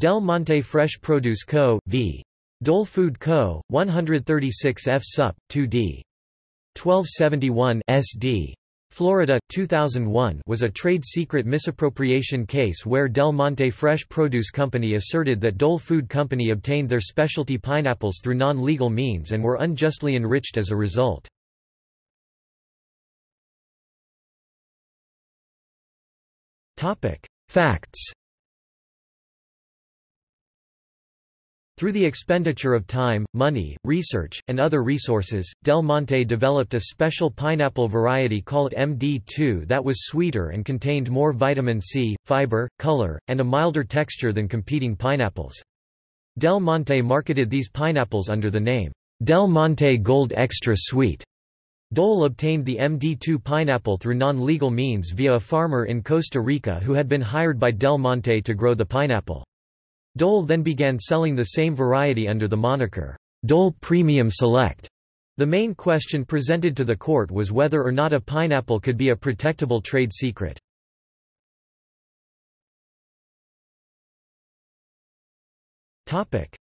Del Monte Fresh Produce Co., v. Dole Food Co., 136 F. Sup. 2d. 1271 SD. Florida, 2001 was a trade secret misappropriation case where Del Monte Fresh Produce Company asserted that Dole Food Company obtained their specialty pineapples through non-legal means and were unjustly enriched as a result. Facts Through the expenditure of time, money, research, and other resources, Del Monte developed a special pineapple variety called MD2 that was sweeter and contained more vitamin C, fiber, color, and a milder texture than competing pineapples. Del Monte marketed these pineapples under the name, Del Monte Gold Extra Sweet. Dole obtained the MD2 pineapple through non-legal means via a farmer in Costa Rica who had been hired by Del Monte to grow the pineapple. Dole then began selling the same variety under the moniker, Dole Premium Select. The main question presented to the court was whether or not a pineapple could be a protectable trade secret.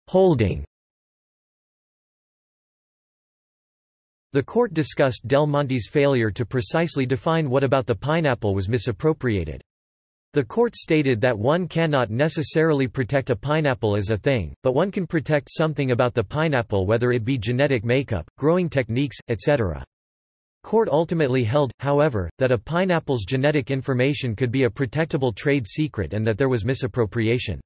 Holding The court discussed Del Monte's failure to precisely define what about the pineapple was misappropriated. The court stated that one cannot necessarily protect a pineapple as a thing, but one can protect something about the pineapple whether it be genetic makeup, growing techniques, etc. Court ultimately held, however, that a pineapple's genetic information could be a protectable trade secret and that there was misappropriation.